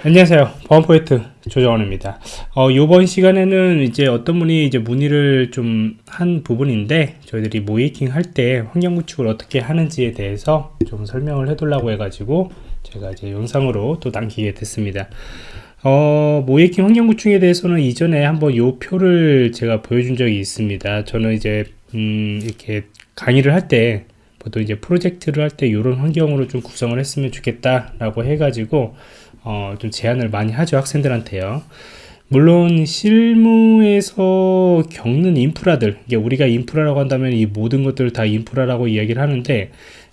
안녕하세요. 보안포인트 조정원입니다. 어, 이번 시간에는 이제 어떤 분이 이제 문의를 좀 한 부분인데 저희들이 모이킹 할 때 환경 구축을 어떻게 하는지에 대해서 좀 설명을 해두려고 해가지고 제가 이제 영상으로 또 남기게 됐습니다. 어, 모이킹 환경 구축에 대해서는 이전에 한번 요 표를 제가 보여준 적이 있습니다. 저는 이제 음, 이렇게 강의를 할때 보통 이제 프로젝트를 할 때 이런 환경으로 좀 구성을 했으면 좋겠다 라고 해가지고 어, 좀 제안을 많이 하죠 학생들한테요. 물론 실무에서 겪는 인프라들 이게 우리가 인프라라고 한다면 이 모든 것들을 다 인프라라고 이야기를 하는데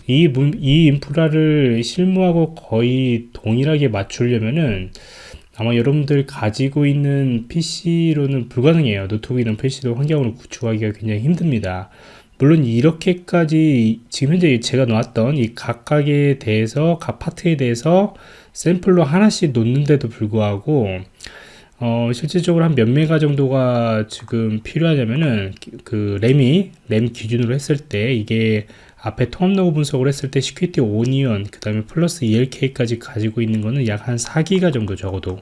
이, 이 인프라를 실무하고 거의 동일하게 맞추려면은 아마 여러분들 가지고 있는 PC로는 불가능해요. 노트북이나 PC도 환경으로 구축하기가 굉장히 힘듭니다. 물론 이렇게까지 지금 현재 제가 놓았던 이 각각에 대해서 각 파트에 대해서 샘플로 하나씩 놓는데도 불구하고 어, 실질적으로 한 몇 메가 정도가 지금 필요하냐면은 그 램이 램 기준으로 했을 때 이게 앞에 로그 분석을 했을 때 Security Onion 그 다음에 플러스 ELK까지 가지고 있는 거는 약 한 4기가 정도 적어도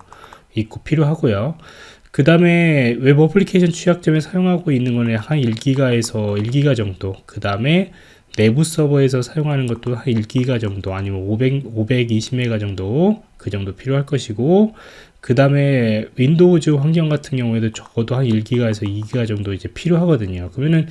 있고 필요하고요. 그 다음에 웹 어플리케이션 취약점에 사용하고 있는 거는 한 1기가에서 1기가 정도. 그 다음에 내부 서버에서 사용하는 것도 한 1기가 정도 아니면 500, 520메가 정도 그 정도 필요할 것이고 그 다음에 Windows 환경 같은 경우에도 적어도 한 1기가에서 2기가 정도 이제 필요하거든요. 그러면은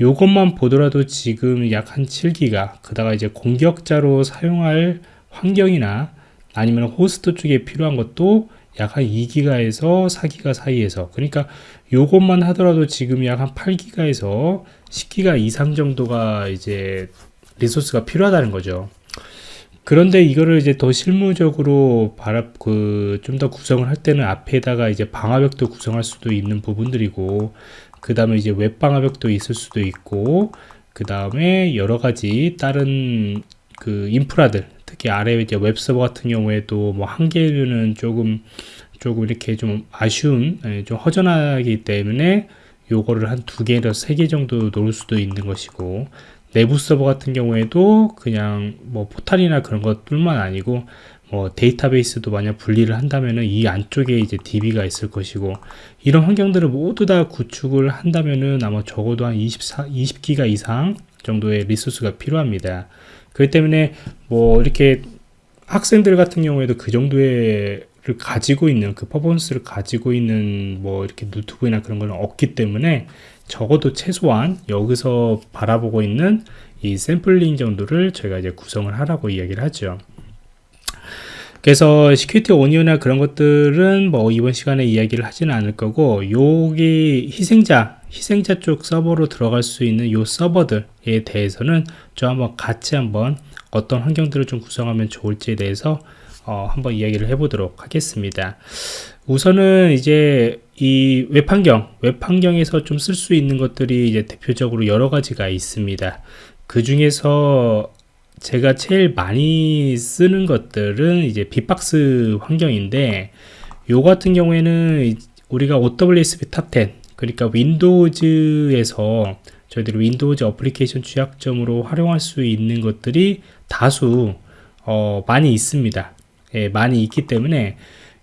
요것만 보더라도 지금 약 한 7기가 그다가 이제 공격자로 사용할 환경이나 아니면 호스트 쪽에 필요한 것도 약 한 2기가에서 4기가 사이에서 그러니까 요것만 하더라도 지금 약 한 8기가에서 10기가 이상 정도가 이제 resource가 필요하다는 거죠. 그런데 이거를 이제 더 실무적으로 바랍 그 좀 더 구성을 할 때는 앞에다가 이제 방화벽도 구성할 수도 있는 부분들이고 그 다음에 이제 웹 방화벽도 있을 수도 있고 그 다음에 여러 가지 다른 그 인프라들 특히 아래 이제 웹 서버 같은 경우에도 뭐 한 개는 조금 조금 이렇게 좀 아쉬운 예, 좀 허전하기 때문에 요거를 한 두 개에서 세 개 정도 놓을 수도 있는 것이고 내부 서버 같은 경우에도 그냥 뭐 포탈이나 그런 것뿐만 아니고 뭐 데이터베이스도 만약 분리를 한다면은 이 안쪽에 이제 DB가 있을 것이고 이런 환경들을 모두 다 구축을 한다면은 아마 적어도 한 24, 20기가 이상 정도의 resource가 필요합니다. 그렇기 때문에 뭐 이렇게 학생들 같은 경우에도 그 정도의 를 가지고 있는 그 퍼포먼스를 가지고 있는 뭐 이렇게 노트북이나 그런 거는 없기 때문에 적어도 최소한 여기서 바라보고 있는 이 샘플링 정도를 저희가 이제 구성을 하라고 이야기를 하죠. 그래서 Security Onion이나 그런 것들은 뭐 이번 시간에 이야기를 하지는 않을 거고 여기 희생자 희생자 쪽 서버로 들어갈 수 있는 요 서버들에 대해서는 저 한번 같이 한번 어떤 환경들을 좀 구성하면 좋을지에 대해서 어, 한번 이야기를 해보도록 하겠습니다. 우선은 이제 이 웹 환경, 웹 환경에서 좀 쓸 수 있는 것들이 이제 대표적으로 여러 가지가 있습니다. 그 중에서 제가 제일 많이 쓰는 것들은 이제 bee-box 환경인데 요 같은 경우에는 우리가 OWASP Top 10 그러니까 윈도우즈에서 저희들이 윈도우즈 어플리케이션 취약점으로 활용할 수 있는 것들이 다수 어, 많이 있습니다. 예, 많이 있기 때문에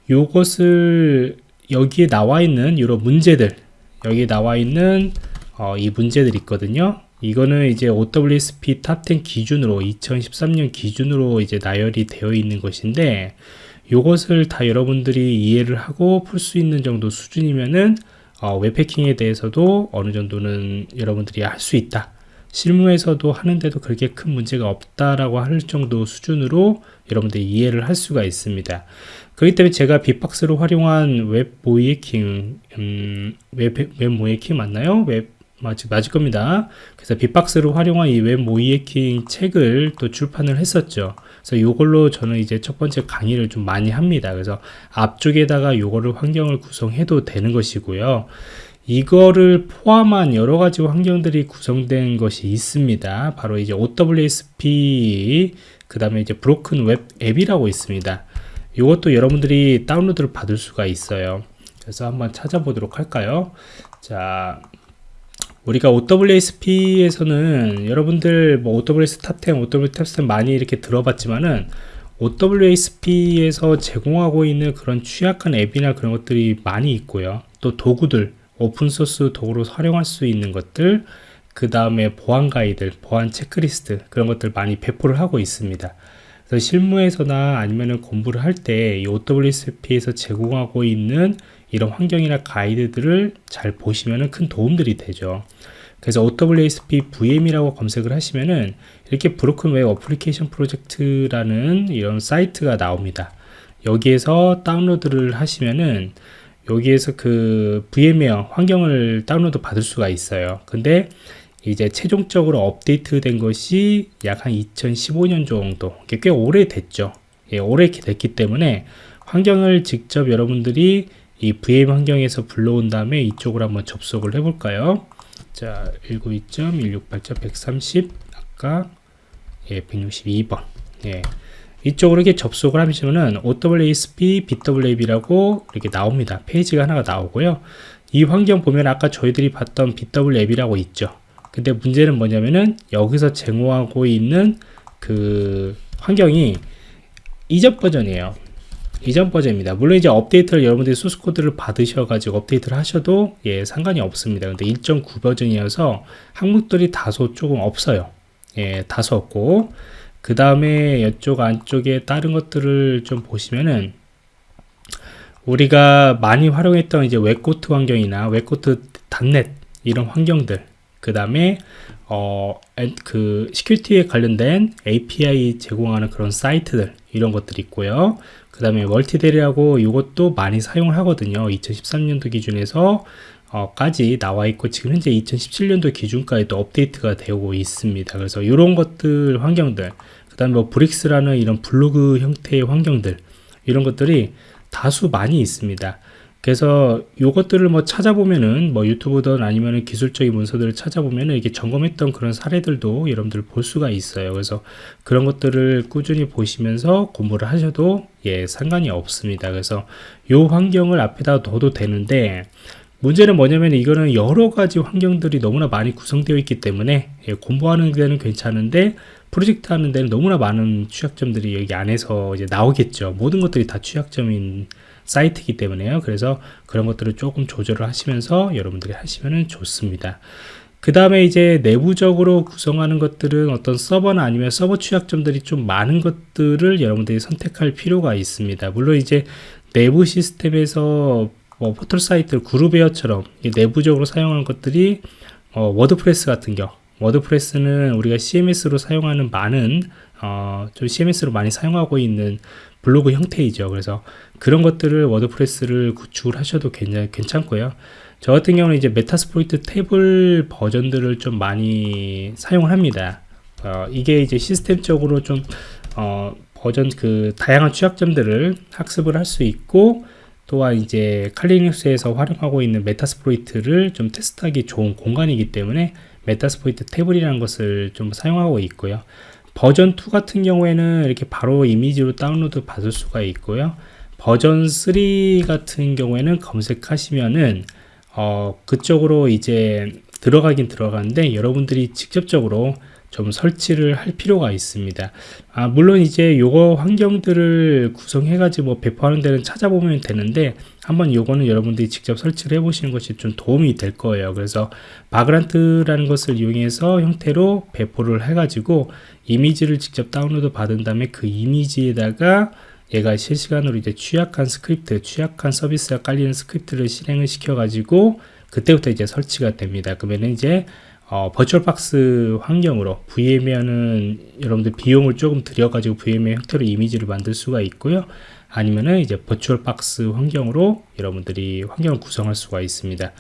이것을 여기에 나와 있는 이런 문제들 여기 나와 있는 어, 이 문제들 있거든요 이거는 이제 OWASP Top 10 기준으로 2013년 기준으로 이제 나열이 되어 있는 것인데 이것을 다 여러분들이 이해를 하고 풀 수 있는 정도 수준이면은 어, 웹해킹에 대해서도 어느 정도는 여러분들이 할 수 있다 실무에서도 하는데도 그렇게 큰 문제가 없다라고 할 정도 수준으로 여러분들이 이해를 할 수가 있습니다. 그렇기 때문에 제가 빅박스로 활용한 웹 모의해킹, 음, 웹, 웹 모의해킹 맞나요? 웹, 맞을, 맞을 겁니다. 그래서 빅박스로 활용한 이 웹 모의해킹 책을 또 출판을 했었죠. 그래서 이걸로 저는 이제 첫 번째 강의를 좀 많이 합니다. 그래서 앞쪽에다가 이거를 환경을 구성해도 되는 것이고요. 이거를 포함한 여러 가지 환경들이 구성된 것이 있습니다. 바로 이제 OWASP 그 다음에 이제 Broken Web App이라고 있습니다. 이것도 여러분들이 다운로드를 받을 수가 있어요. 그래서 한번 찾아보도록 할까요? 자, 우리가 OWASP에서는 여러분들 뭐 OWS 탑10, OWS 탑10 많이 이렇게 들어봤지만은 OWASP에서 제공하고 있는 그런 취약한 앱이나 그런 것들이 많이 있고요. 또 도구들, 오픈소스 도구로 활용할 수 있는 것들, 그 다음에 보안 가이드, 보안 체크리스트 그런 것들 많이 배포를 하고 있습니다. 그래서 실무에서나 아니면 공부를 할 때 이 OWASP에서 제공하고 있는 이런 환경이나 가이드들을 잘 보시면 큰 도움들이 되죠. 그래서 OWASP VM이라고 검색을 하시면은 이렇게 Broken Web Application Project라는 이런 사이트가 나옵니다. 여기에서 다운로드를 하시면은 여기에서 그 VM웨어 환경을 다운로드 받을 수가 있어요. 근데 이제 최종적으로 업데이트 된 것이 약 한 2015년 정도 꽤 오래됐죠 예, 오래 됐기 때문에 환경을 직접 여러분들이 이 VM 환경에서 불러온 다음에 이쪽으로 한번 접속을 해 볼까요? 자 192.168.130 아까 예, 162번. 예. 이쪽으로 이렇게 접속을 하시면은 OWASP BWAP이라고 이렇게 나옵니다. 페이지가 하나가 나오고요. 이 환경 보면 아까 저희들이 봤던 BWAP이라고 있죠. 근데 문제는 뭐냐면은 여기서 제공하고 있는 그 환경이 이전 버전이에요. 이전 버전입니다. 물론 이제 업데이트를 여러분들이 소스 코드를 받으셔가지고 업데이트를 하셔도 예 상관이 없습니다. 근데 1.9 버전이어서 항목들이 다소 조금 없어요. 예 다소 없고 그 다음에 이쪽 안쪽에 다른 것들을 좀 보시면은 우리가 많이 활용했던 이제 WebGoat 환경이나 WebGoat .NET 이런 환경들 그 다음에 어, 그 security에 관련된 API 제공하는 그런 사이트들 이런 것들이 있고요. 그 다음에 Mutillidae하고 이것도 많이 사용을 하거든요. 2013년도 기준에서 어, 까지 나와 있고 지금 현재 2017년도 기준까지도 업데이트가 되고 있습니다. 그래서 이런 것들 환경들 그 다음에 뭐 브릭스라는 이런 블로그 형태의 환경들 이런 것들이 다수 많이 있습니다. 그래서 요것들을 뭐 찾아보면은 뭐 유튜브든 아니면 기술적인 문서들을 찾아보면은 이게 점검했던 그런 사례들도 여러분들 볼 수가 있어요. 그래서 그런 것들을 꾸준히 보시면서 공부를 하셔도 예, 상관이 없습니다. 그래서 요 환경을 앞에다 둬도 되는데 문제는 뭐냐면 이거는 여러 가지 환경들이 너무나 많이 구성되어 있기 때문에 예, 공부하는 데는 괜찮은데 프로젝트 하는 데는 너무나 많은 취약점들이 여기 안에서 이제 나오겠죠. 모든 것들이 다 취약점인 사이트이기 때문에요. 그래서 그런 것들을 조금 조절을 하시면서 여러분들이 하시면 좋습니다. 그 다음에 이제 내부적으로 구성하는 것들은 어떤 서버나 아니면 서버 취약점들이 좀 많은 것들을 여러분들이 선택할 필요가 있습니다. 물론 이제 내부 시스템에서 뭐 포털 사이트 그룹웨어처럼 내부적으로 사용하는 것들이 어, WordPress 같은 경우 WordPress는 우리가 CMS로 사용하는 많은 어, 좀 CMS로 많이 사용하고 있는 블로그 형태이죠. 그래서 그런 것들을 WordPress를 구축을 하셔도 괜찮, 괜찮고요. 저 같은 경우는 이제 Metasploitable 버전들을 좀 많이 사용을 합니다. 어, 이게 이제 시스템적으로 좀 어, 버전 그 다양한 취약점들을 학습을 할 수 있고 또한 이제 칼리눅스에서 활용하고 있는 Metasploit를 좀 테스트하기 좋은 공간이기 때문에 Metasploitable이라는 것을 좀 사용하고 있고요. 버전 2 같은 경우에는 이렇게 바로 이미지로 다운로드 받을 수가 있고요. 버전 3 같은 경우에는 검색하시면은 어, 그쪽으로 이제 들어가긴 들어가는데 여러분들이 직접적으로 좀 설치를 할 필요가 있습니다. 아, 물론 이제 요거 환경들을 구성해 가지고 뭐 배포하는 데는 찾아보면 되는데 한번 요거는 여러분들이 직접 설치를 해 보시는 것이 좀 도움이 될 거예요. 그래서 Vagrant라는 것을 이용해서 형태로 배포를 해 가지고 이미지를 직접 다운로드 받은 다음에 그 이미지에다가 얘가 실시간으로 이제 취약한 스크립트, 취약한 서비스가 깔리는 스크립트를 실행을 시켜 가지고 그때부터 이제 설치가 됩니다. 그러면 이제 어, VirtualBox 환경으로 VM이면은 여러분들 비용을 조금 들여가지고 VM의 형태로 이미지를 만들 수가 있고요. 아니면은 이제 VirtualBox 환경으로 여러분들이 환경을 구성할 수가 있습니다.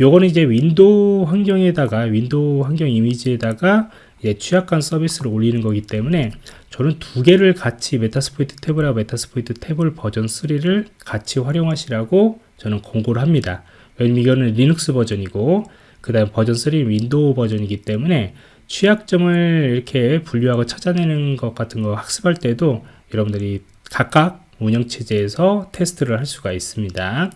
요거는 이제 윈도우 환경에다가 윈도우 환경 이미지에다가 취약한 서비스를 올리는 거기 때문에 저는 두 개를 같이 Metasploitable이라고 Metasploitable을 버전 3를 같이 활용하시라고 저는 권고를 합니다. 왜냐면 이거는 리눅스 버전이고 그 다음 버전 3 윈도우 버전이기 때문에 취약점을 이렇게 분류하고 찾아내는 것 같은 거 학습할 때도 여러분들이 각각 운영체제에서 테스트를 할 수가 있습니다.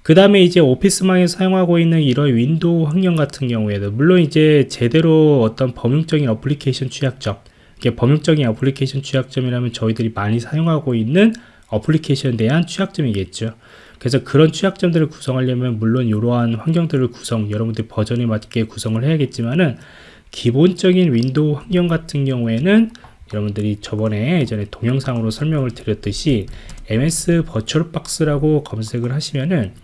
그 다음에 이제 오피스망에 사용하고 있는 이런 윈도우 환경 같은 경우에도 물론 이제 제대로 어떤 범용적인 어플리케이션 취약점 이게 범용적인 어플리케이션 취약점이라면 저희들이 많이 사용하고 있는 어플리케이션에 대한 취약점이겠죠. 그래서 그런 취약점들을 구성하려면 물론 이러한 환경들을 구성, 여러분들 버전에 맞게 구성을 해야겠지만은 기본적인 윈도우 환경 같은 경우에는 여러분들이 저번에 예전에 동영상으로 설명을 드렸듯이 ms 버추얼박스라고 검색을 하시면은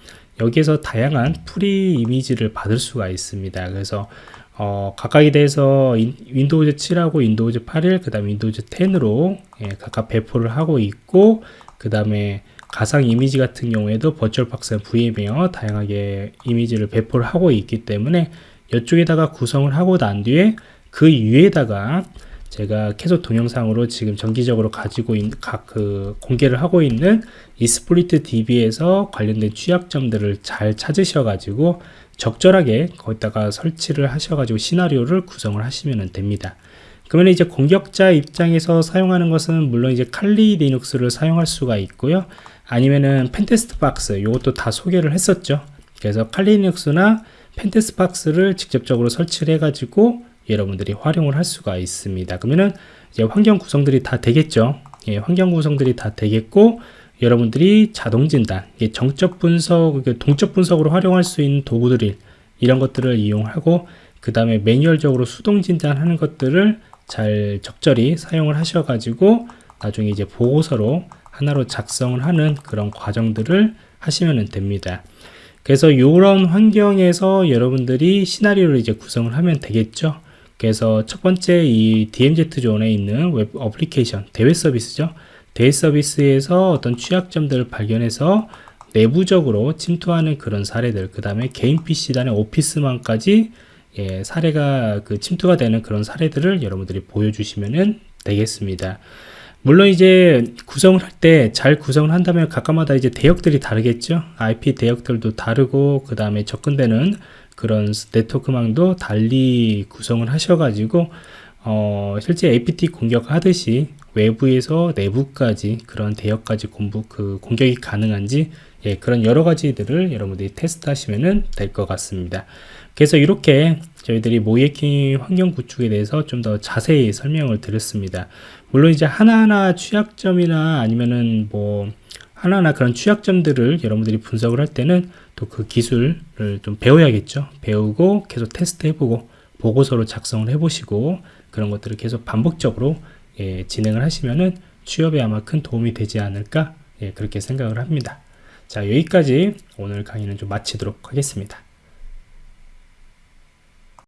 여기에서 다양한 free 이미지를 받을 수가 있습니다. 그래서 어, 각각에 대해서 인, 윈도우즈 7하고 윈도우즈 8일, 그 다음에 윈도우즈 10으로 예, 각각 배포를 하고 있고, 그 다음에 가상 이미지 같은 경우에도 버추얼박스 VM웨어 다양하게 이미지를 배포를 하고 있기 때문에 이쪽에다가 구성을 하고 난 뒤에 그 위에다가 제가 계속 동영상으로 지금 정기적으로 가지고 있는 각 그 공개를 하고 있는 Exploit DB에서 관련된 취약점들을 잘 찾으셔 가지고 적절하게 거기다가 설치를 하셔 가지고 시나리오를 구성을 하시면 됩니다 그러면 이제 공격자 입장에서 사용하는 것은 물론 이제 칼리 리눅스를 사용할 수가 있고요 아니면은 펜테스트 박스 이것도 다 소개를 했었죠 그래서 칼리 리눅스나 펜테스트 박스를 직접적으로 설치를 해 가지고 여러분들이 활용을 할 수가 있습니다. 그러면은 이제 환경 구성들이 다 되겠죠. 예, 환경 구성들이 다 되겠고 여러분들이 자동 진단, 예, 정적 분석, 동적 분석으로 활용할 수 있는 도구들이 이런 것들을 이용하고 그 다음에 매뉴얼적으로 수동 진단하는 것들을 잘 적절히 사용을 하셔가지고 나중에 이제 보고서로 하나로 작성을 하는 그런 과정들을 하시면 됩니다. 그래서 이런 환경에서 여러분들이 시나리오를 이제 구성을 하면 되겠죠. 그래서 첫 번째 이 DMZ 존에 있는 웹 어플리케이션 대외 서비스죠. 대외 서비스에서 어떤 취약점들을 발견해서 내부적으로 침투하는 그런 사례들, 그 다음에 개인 PC단의 오피스망까지 예, 사례가 그 침투가 되는 그런 사례들을 여러분들이 보여주시면 되겠습니다. 물론 이제 구성을 할 때 잘 구성을 한다면 각각마다 이제 대역들이 다르겠죠. IP 대역들도 다르고 그 다음에 접근되는 그런 네트워크망도 달리 구성을 하셔가지고 어, 실제 APT 공격하듯이 외부에서 내부까지 그런 대역까지 공부 그 공격이 가능한지 예, 그런 여러 가지들을 여러분들이 테스트 하시면 될 것 같습니다. 그래서 이렇게 저희들이 모이킹 환경 구축에 대해서 좀 더 자세히 설명을 드렸습니다. 물론 이제 하나하나 취약점이나 아니면은 뭐 하나하나 그런 취약점들을 여러분들이 분석을 할 때는 또 그 기술을 좀 배워야겠죠. 배우고 계속 테스트 해보고 보고서로 작성을 해보시고 그런 것들을 계속 반복적으로 예, 진행을 하시면은 취업에 아마 큰 도움이 되지 않을까 예, 그렇게 생각을 합니다. 자 여기까지 오늘 강의는 좀 마치도록 하겠습니다.